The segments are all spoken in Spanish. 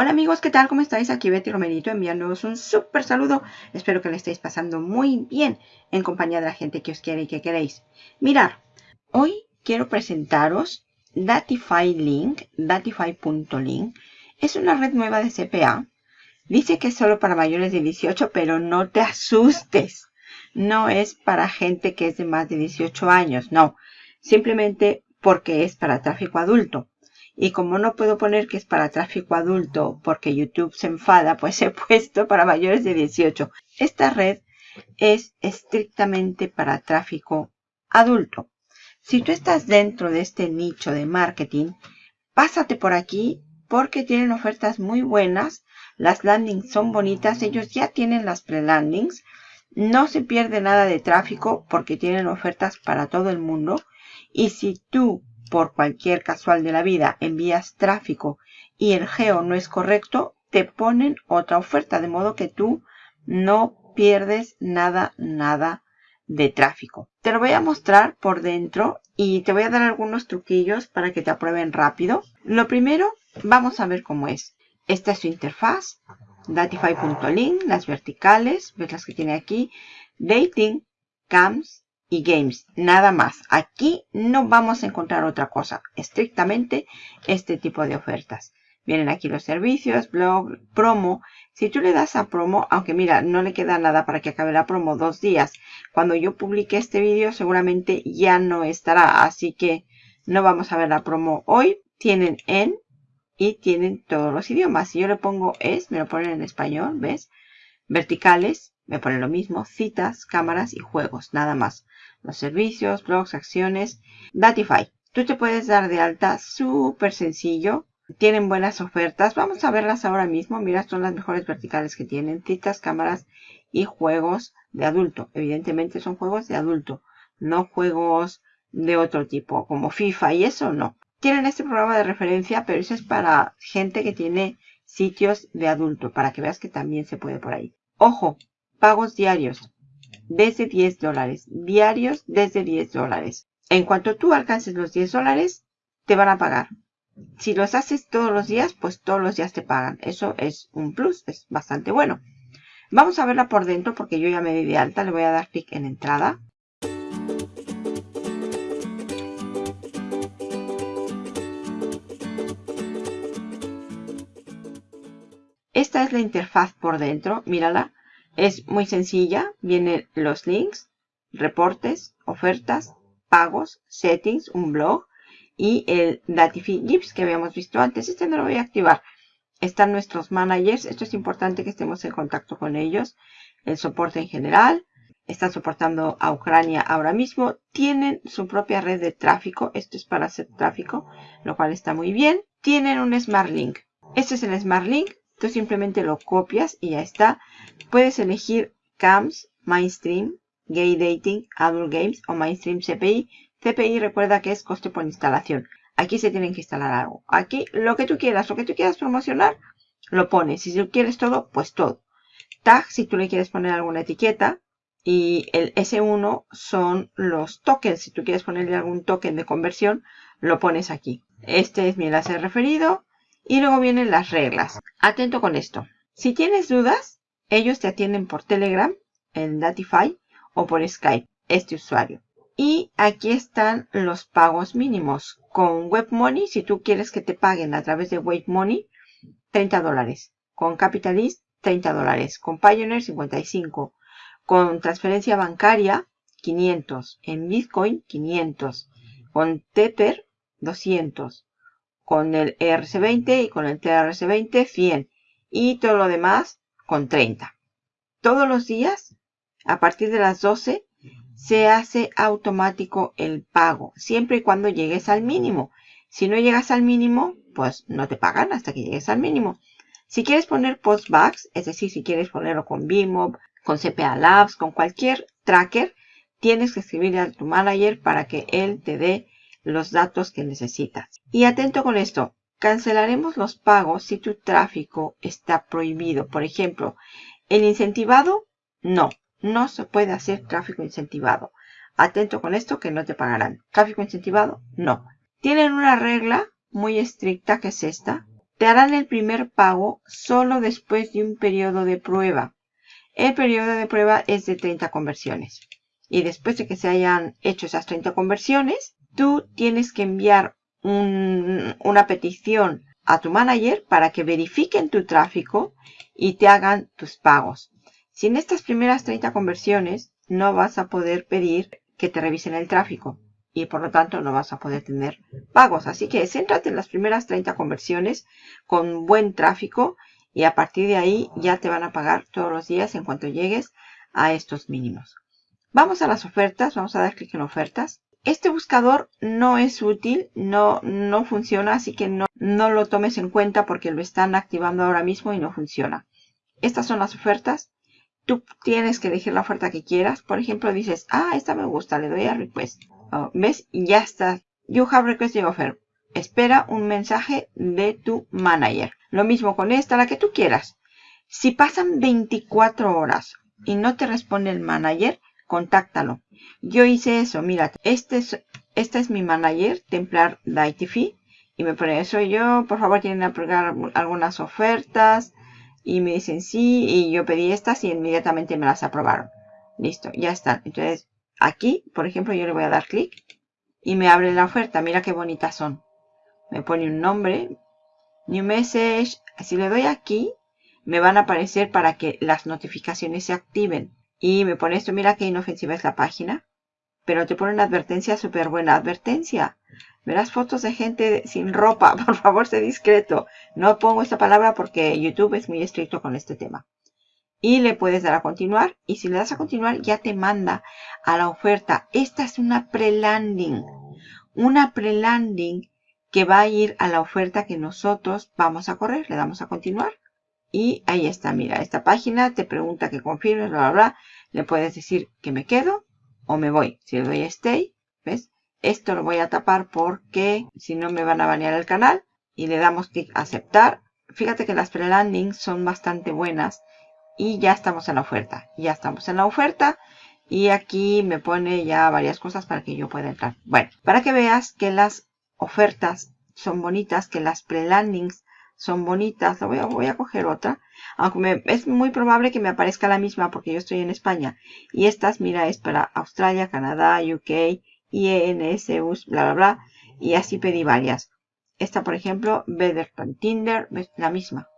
Hola amigos, ¿qué tal? ¿Cómo estáis? Aquí Betty Romerito enviándoos un súper saludo. Espero que le estéis pasando muy bien en compañía de la gente que os quiere y que queréis. Mirar, hoy quiero presentaros Datify Link, datify.link. Es una red nueva de CPA. Dice que es solo para mayores de 18, pero no te asustes. No es para gente que es de más de 18 años, no. Simplemente porque es para tráfico adulto. Y como no puedo poner que es para tráfico adulto porque YouTube se enfada, pues he puesto para mayores de 18. Esta red es estrictamente para tráfico adulto. Si tú estás dentro de este nicho de marketing, pásate por aquí porque tienen ofertas muy buenas. Las landings son bonitas. Ellos ya tienen las pre-landings. No se pierde nada de tráfico porque tienen ofertas para todo el mundo. Y si tú por cualquier casual de la vida envías tráfico y el geo no es correcto, te ponen otra oferta, de modo que tú no pierdes nada, nada de tráfico. Te lo voy a mostrar por dentro y te voy a dar algunos truquillos para que te aprueben rápido. Lo primero, vamos a ver cómo es. Esta es su interfaz, datify.link, las verticales, ves las que tiene aquí, dating, cams, y games, nada más. Aquí no vamos a encontrar otra cosa, estrictamente este tipo de ofertas. Vienen aquí los servicios, blog, promo. Si tú le das a promo, aunque mira, no le queda nada para que acabe la promo, dos días. Cuando yo publique este vídeo seguramente ya no estará, así que no vamos a ver la promo hoy. Tienen en y tienen todos los idiomas. Si yo le pongo es, me lo ponen en español, ¿ves? Verticales, me pone lo mismo, citas, cámaras y juegos, nada más. Los servicios, blogs, acciones, Datify. Tú te puedes dar de alta súper sencillo. Tienen buenas ofertas. Vamos a verlas ahora mismo. Mira, son las mejores verticales que tienen. Citas, cámaras y juegos de adulto. Evidentemente son juegos de adulto. No juegos de otro tipo, como FIFA y eso no. Tienen este programa de referencia, pero eso es para gente que tiene sitios de adulto, para que veas que también se puede por ahí. Ojo, Pagos diarios desde 10 dólares. Diarios desde 10 dólares. En cuanto tú alcances los 10 dólares, te van a pagar. Si los haces todos los días, pues todos los días te pagan. Eso es un plus, es bastante bueno. Vamos a verla por dentro porque yo ya me di de alta. Le voy a dar clic en entrada. Esta es la interfaz por dentro. Mírala. Es muy sencilla. Vienen los links, reportes, ofertas, pagos, settings, un blog y el Datify Gips que habíamos visto antes. Este no lo voy a activar. Están nuestros managers. Esto es importante que estemos en contacto con ellos. El soporte en general. Están soportando a Ucrania ahora mismo. Tienen su propia red de tráfico. Esto es para hacer tráfico, lo cual está muy bien. Tienen un Smart Link. Este es el Smart Link. Tú simplemente lo copias y ya está. Puedes elegir CAMS, Mainstream, Gay Dating, Adult Games o Mainstream CPI. CPI recuerda que es coste por instalación. Aquí se tienen que instalar algo. Aquí lo que tú quieras, lo que tú quieras promocionar, lo pones. Si tú quieres todo, pues todo. Tag, si tú le quieres poner alguna etiqueta. Y el S1 son los tokens. Si tú quieres ponerle algún token de conversión, lo pones aquí. Este es mi enlace referido. Y luego vienen las reglas. Atento con esto. Si tienes dudas, ellos te atienden por Telegram, en Datify o por Skype, este usuario. Y aquí están los pagos mínimos. Con WebMoney, si tú quieres que te paguen a través de WebMoney, 30 dólares. Con Capitalist, 30 dólares. Con Pioneer, 55. Con transferencia bancaria, 500. En Bitcoin, 500. Con Tether, 200 con el ERC20 y con el TRC20 100 y todo lo demás con 30. Todos los días, a partir de las 12, se hace automático el pago, siempre y cuando llegues al mínimo. Si no llegas al mínimo, pues no te pagan hasta que llegues al mínimo. Si quieres poner postbacks, es decir, si quieres ponerlo con BIMOB, con CPA Labs, con cualquier tracker, tienes que escribirle a tu manager para que él te dé los datos que necesitas. Y atento con esto, cancelaremos los pagos si tu tráfico está prohibido. Por ejemplo, el incentivado, no, no se puede hacer tráfico incentivado. Atento con esto que no te pagarán. Tráfico incentivado, no. Tienen una regla muy estricta que es esta. te harán el primer pago solo después de un periodo de prueba. El periodo de prueba es de 30 conversiones. Y después de que se hayan hecho esas 30 conversiones, tú tienes que enviar una petición a tu manager para que verifiquen tu tráfico y te hagan tus pagos. Sin estas primeras 30 conversiones, no vas a poder pedir que te revisen el tráfico y por lo tanto no vas a poder tener pagos. Así que céntrate en las primeras 30 conversiones con buen tráfico y a partir de ahí ya te van a pagar todos los días en cuanto llegues a estos mínimos. Vamos a las ofertas, vamos a dar clic en ofertas. Este buscador no es útil, no, no funciona, así que no, no lo tomes en cuenta porque lo están activando ahora mismo y no funciona. Estas son las ofertas. Tú tienes que elegir la oferta que quieras. Por ejemplo, dices, ah, esta me gusta, le doy a request. Oh, ¿Ves? Ya está. You have requested offer. Espera un mensaje de tu manager. Lo mismo con esta, la que tú quieras. Si pasan 24 horas y no te responde el manager, contáctalo. Yo hice eso. Mira, este es, es mi manager, Templar DITV. Y me pone, soy yo, por favor, tienen a pegar algunas ofertas. Y me dicen sí, y yo pedí estas y inmediatamente me las aprobaron. Listo, ya están. Entonces, Aquí, por ejemplo, yo le voy a dar clic y me abre la oferta. Mira qué bonitas son. Me pone un nombre, New Message. Si le doy aquí, me van a aparecer para que las notificaciones se activen. Y me pone esto, mira qué inofensiva es la página. Pero te pone una advertencia, súper buena advertencia. Verás fotos de gente sin ropa. Por favor, sé discreto. No pongo esta palabra porque YouTube es muy estricto con este tema y le puedes dar a continuar y si le das a continuar ya te manda a la oferta. Esta es una pre-landing, una pre-landing que va a ir a la oferta que nosotros vamos a correr. Le damos a continuar y ahí está, mira, esta página te pregunta que confirmes, bla, bla, bla. Le puedes decir que me quedo o me voy. Si le doy a stay, ¿ves? Esto lo voy a tapar porque si no me van a banear el canal y le damos clic a aceptar. Fíjate que las pre-landings son bastante buenas y ya estamos en la oferta. Ya estamos en la oferta y aquí me pone ya varias cosas para que yo pueda entrar. Bueno, para que veas que las ofertas son bonitas, que las pre-landings son bonitas. Voy a, voy a coger otra. Aunque es muy probable que me aparezca la misma porque yo estoy en España. Y estas, mira, es para Australia, Canadá, UK, IENS, bla, bla, bla. Y así pedí varias. Esta, por ejemplo, Better Tinder, la misma.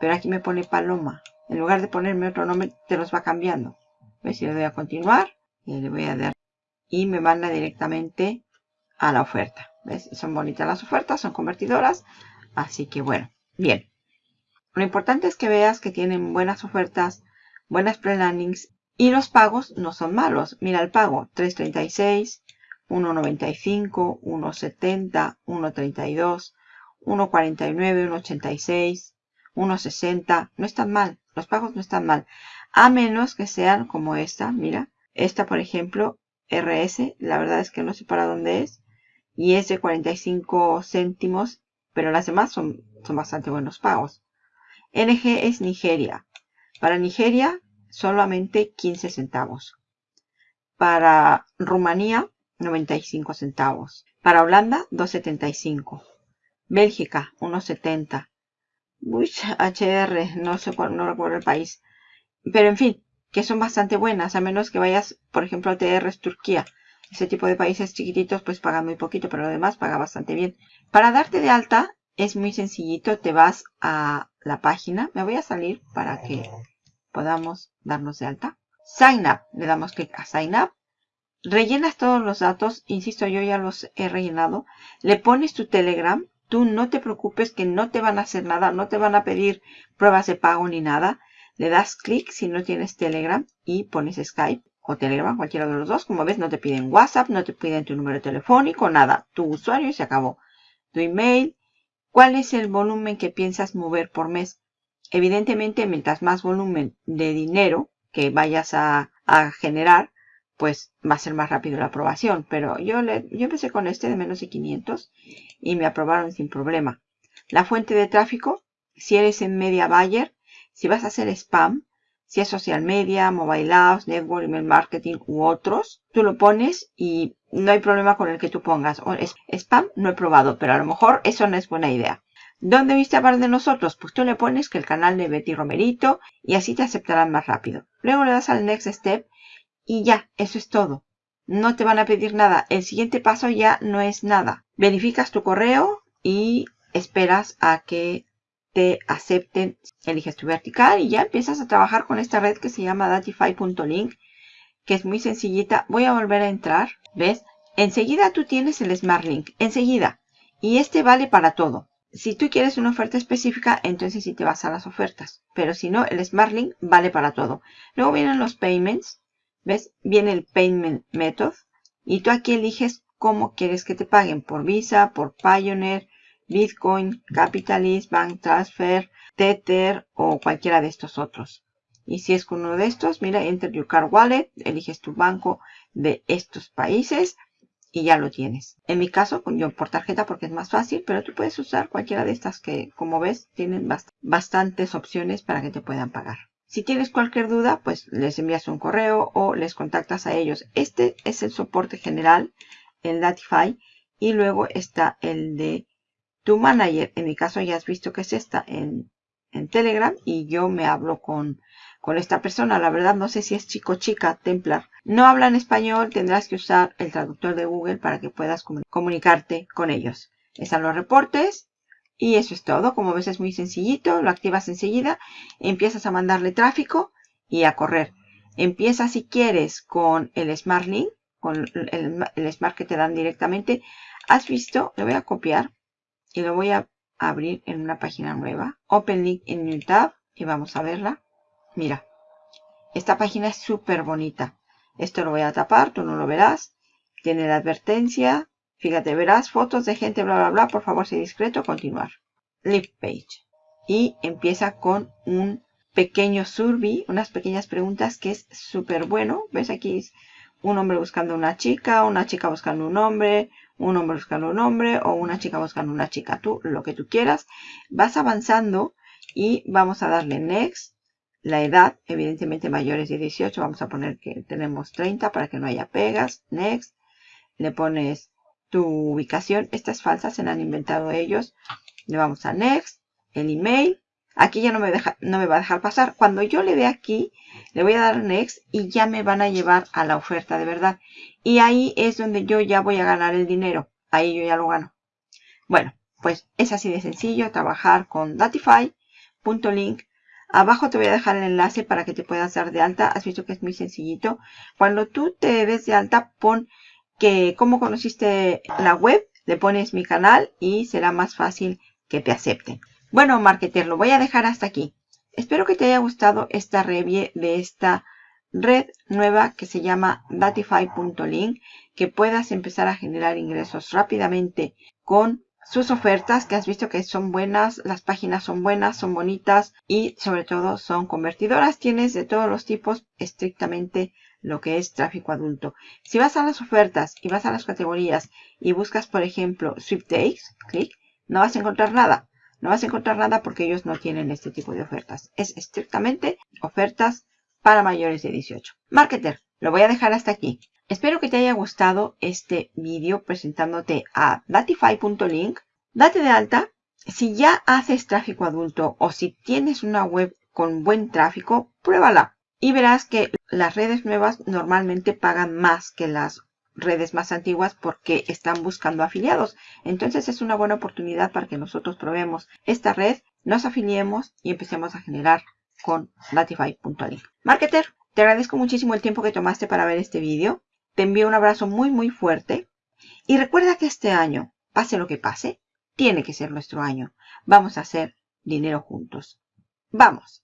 Pero aquí me pone Paloma. En lugar de ponerme otro nombre, te los va cambiando. ¿Ves? Si le doy a continuar y le voy a dar y me manda directamente a la oferta. ¿Ves? Son bonitas las ofertas, son convertidoras. Así que bueno, bien. Lo importante es que veas que tienen buenas ofertas, buenas pre-landings y los pagos no son malos. Mira el pago, 3.36, 1.95, 1.70, 1.32, 1.49, 1.86, 1.60. No están mal. Los pagos no están mal. A menos que sean como esta, mira. Esta, por ejemplo, RS, la verdad es que no sé para dónde es. Y es de 45 céntimos, pero las demás son, son bastante buenos pagos. NG es Nigeria. Para Nigeria, solamente 15 centavos. Para Rumanía, 95 centavos. Para Holanda, 2,75. Bélgica, 1,70. Bush HR, no sé cuál, no recuerdo el país. Pero en fin, que son bastante buenas, a menos que vayas, por ejemplo, a TR Turquía. Ese tipo de países chiquititos pues pagan muy poquito, pero lo demás paga bastante bien. Para darte de alta es muy sencillito, te vas a la página. Me voy a salir para que podamos darnos de alta. Sign up, le damos clic a Sign up. Rellenas todos los datos, insisto, yo ya los he rellenado. Le pones tu Telegram, Tú no te preocupes que no te van a hacer nada, no te van a pedir pruebas de pago ni nada. Le das clic si no tienes Telegram y pones Skype o Telegram, cualquiera de los dos. Como ves, no te piden WhatsApp, no te piden tu número telefónico, nada. Tu usuario y se acabó. Tu email. ¿Cuál es el volumen que piensas mover por mes? Evidentemente, mientras más volumen de dinero que vayas a, a generar, pues va a ser más rápido la aprobación. Pero yo, le, yo empecé con este de menos de 500 y me aprobaron sin problema. La fuente de tráfico, si eres en media buyer, si vas a hacer spam, si es social media, mobile apps, network, email marketing u otros, tú lo pones y no hay problema con el que tú pongas. spam no he probado, pero a lo mejor eso no es buena idea. ¿Dónde viste hablar de nosotros? Pues tú le pones que el canal de Betty Romerito y así te aceptarán más rápido. Luego le das al Next Step y ya, eso es todo. No te van a pedir nada. El siguiente paso ya no es nada. Verificas tu correo y esperas a que te acepten. Eliges tu vertical y ya empiezas a trabajar con esta red que se llama datify.link que es muy sencillita. Voy a volver a entrar. ¿Ves? Enseguida tú tienes el Smart Link. Enseguida. Y este vale para todo. Si tú quieres una oferta específica, entonces sí te vas a las ofertas. Pero si no, el Smart Link vale para todo. Luego vienen los payments. ¿Ves? Viene el payment method. Y tú aquí eliges cómo quieres que te paguen. Por Visa, por Pioneer, Bitcoin, Capitalist, Bank Transfer, Tether o cualquiera de estos otros. Y si es con uno de estos, mira, Enter Your Card Wallet, eliges tu banco de estos países y ya lo tienes. En mi caso, yo por tarjeta porque es más fácil, pero tú puedes usar cualquiera de estas que, como ves, tienen bastantes opciones para que te puedan pagar. Si tienes cualquier duda, pues les envías un correo o les contactas a ellos. Este es el soporte general, el Datify, y luego está el de tu manager. En mi caso ya has visto que es esta en, en Telegram y yo me hablo con con esta persona. La verdad no sé si es chico chica, Templar. No hablan español, tendrás que usar el traductor de Google para que puedas comunicarte con ellos. Están los reportes y eso es todo. Como ves es muy sencillito, lo activas enseguida, empiezas a mandarle tráfico y a correr. Empieza si quieres con el Smart Link, con el, el Smart que te dan directamente. Has visto, lo voy a copiar y lo voy a abrir en una página nueva. Open Link in New Tab y vamos a verla. Mira, esta página es súper bonita. Esto lo voy a tapar, tú no lo verás. Tiene la advertencia. Fíjate, verás fotos de gente, bla, bla, bla. Por favor, sé discreto. Continuar. Live page. Y empieza con un pequeño survey, unas pequeñas preguntas que es súper bueno. ¿Ves? Aquí es un hombre buscando una chica, una chica buscando un hombre, un hombre buscando un hombre o una chica buscando una chica. Tú, lo que tú quieras. Vas avanzando y vamos a darle next la edad, evidentemente mayores de 18, vamos a poner que tenemos 30 para que no haya pegas. Next. Le pones tu ubicación. Esta es falsa, se la han inventado ellos. Le vamos a Next. El email. Aquí ya no me, deja, no me va a dejar pasar. Cuando yo le dé aquí, le voy a dar Next y ya me van a llevar a la oferta de verdad. Y ahí es donde yo ya voy a ganar el dinero. Ahí yo ya lo gano. Bueno, pues es así de sencillo trabajar con Datify.link Abajo te voy a dejar el enlace para que te puedas dar de alta. Has visto que es muy sencillito. Cuando tú te des de alta, pon que cómo conociste la web, le pones mi canal y será más fácil que te acepten. Bueno, marketer, lo voy a dejar hasta aquí. Espero que te haya gustado esta review de esta red nueva que se llama Datify.link, que puedas empezar a generar ingresos rápidamente con sus ofertas que has visto que son buenas, las páginas son buenas, son bonitas y sobre todo son convertidoras. Tienes de todos los tipos estrictamente lo que es tráfico adulto. Si vas a las ofertas y vas a las categorías y buscas por ejemplo sweepstakes, clic, no vas a encontrar nada. No vas a encontrar nada porque ellos no tienen este tipo de ofertas. Es estrictamente ofertas para mayores de 18. Marketer, lo voy a dejar hasta aquí. Espero que te haya gustado este vídeo presentándote a Datify.link. Date de alta. Si ya haces tráfico adulto o si tienes una web con buen tráfico, pruébala. Y verás que las redes nuevas normalmente pagan más que las redes más antiguas porque están buscando afiliados. Entonces es una buena oportunidad para que nosotros probemos esta red, nos afiliemos y empecemos a generar con Datify.link. Marketer, te agradezco muchísimo el tiempo que tomaste para ver este vídeo. Te envío un abrazo muy muy fuerte y recuerda que este año, pase lo que pase, tiene que ser nuestro año. Vamos a hacer dinero juntos. ¡Vamos!